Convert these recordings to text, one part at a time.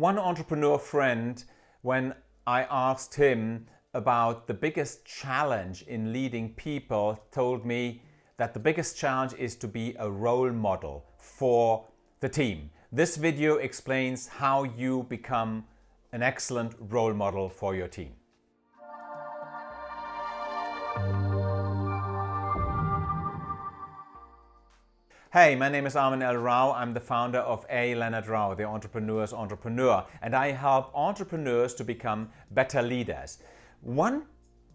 One entrepreneur friend, when I asked him about the biggest challenge in leading people, told me that the biggest challenge is to be a role model for the team. This video explains how you become an excellent role model for your team. Hey, my name is Armin L. Rao. I'm the founder of A. Leonard Rao, the entrepreneur's entrepreneur, and I help entrepreneurs to become better leaders. One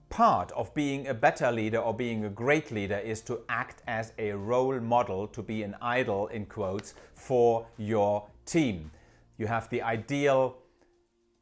part of being a better leader or being a great leader is to act as a role model, to be an idol in quotes, for your team. You have the ideal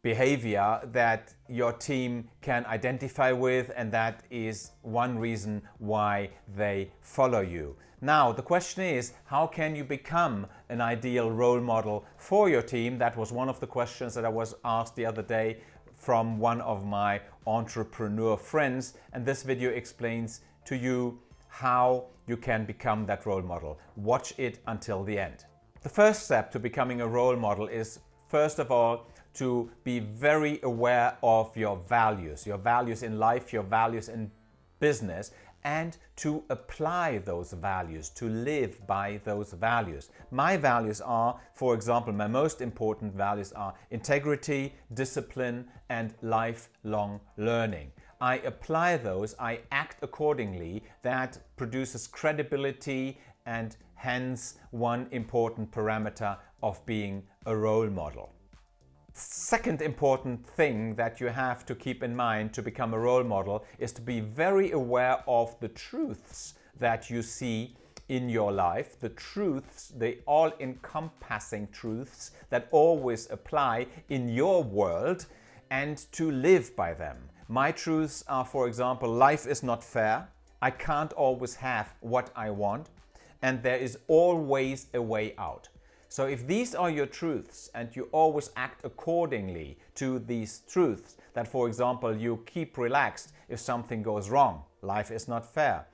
behavior that your team can identify with and that is one reason why they follow you. Now the question is how can you become an ideal role model for your team? That was one of the questions that I was asked the other day from one of my entrepreneur friends and this video explains to you how you can become that role model. Watch it until the end. The first step to becoming a role model is first of all to be very aware of your values, your values in life, your values in business, and to apply those values, to live by those values. My values are, for example, my most important values are integrity, discipline, and lifelong learning. I apply those, I act accordingly, that produces credibility and hence one important parameter of being a role model. Second important thing that you have to keep in mind to become a role model is to be very aware of the truths that you see in your life, the truths, the all-encompassing truths that always apply in your world and to live by them. My truths are, for example, life is not fair, I can't always have what I want, and there is always a way out. So if these are your truths and you always act accordingly to these truths, that for example you keep relaxed if something goes wrong, life is not fair.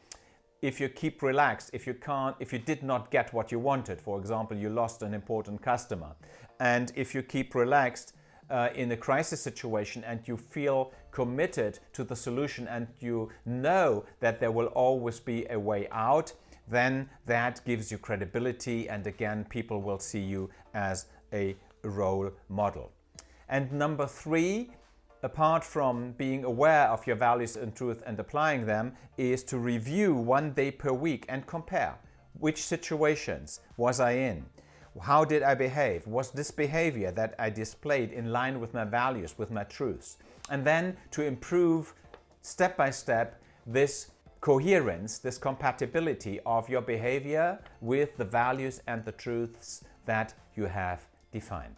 If you keep relaxed, if you can't, if you did not get what you wanted, for example you lost an important customer, and if you keep relaxed uh, in a crisis situation and you feel committed to the solution and you know that there will always be a way out, then that gives you credibility and again people will see you as a role model. And number three, apart from being aware of your values and truth and applying them, is to review one day per week and compare. Which situations was I in? How did I behave? Was this behavior that I displayed in line with my values, with my truths? And then to improve step by step this coherence, this compatibility of your behavior with the values and the truths that you have defined.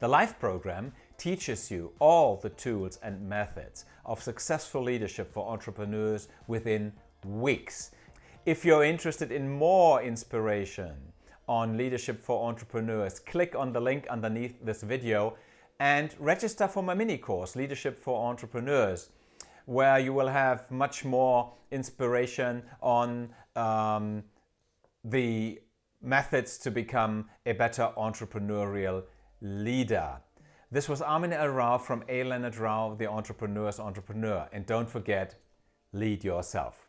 The LIFE program teaches you all the tools and methods of successful leadership for entrepreneurs within weeks. If you're interested in more inspiration on leadership for entrepreneurs, click on the link underneath this video and register for my mini course, Leadership for Entrepreneurs where you will have much more inspiration on um, the methods to become a better entrepreneurial leader. This was Armin L. Rao from A. Leonard Rao, the entrepreneur's entrepreneur. And don't forget, lead yourself.